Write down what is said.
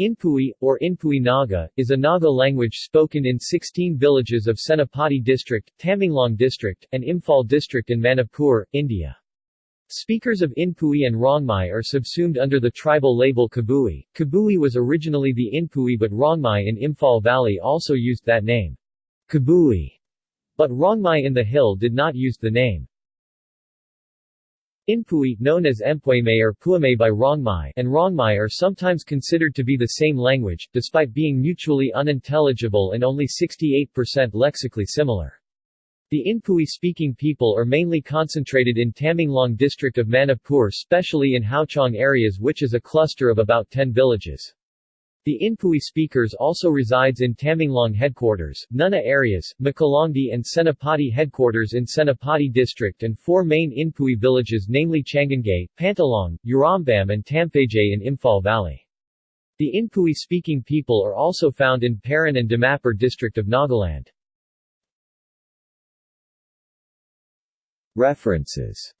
Inpui, or Inpui Naga, is a Naga language spoken in 16 villages of Senapati district, Tamenglong district, and Imphal district in Manipur, India. Speakers of Inpui and Rongmei are subsumed under the tribal label Kabui. Kabui was originally the Inpui but Rongmei in Imphal Valley also used that name. Kabui. But Rongmei in the hill did not use the name. Inpui, known as Empueme or Puame by Rongmei, and Rongmei are sometimes considered to be the same language, despite being mutually unintelligible and only 68% lexically similar. The Inpui-speaking people are mainly concentrated in Tamenglong district of Manipur specially in Houchong areas which is a cluster of about 10 villages. The Inpui speakers also resides in Tamenglong headquarters, Nuna areas, Makuilongdi and Senapati headquarters in Senapati district and four main Inpui villages namely Changangay, Pantalong, Urambam and Tampajay in Imphal Valley. The Inpui-speaking people are also found in Peren and Dimapur district of Nagaland. References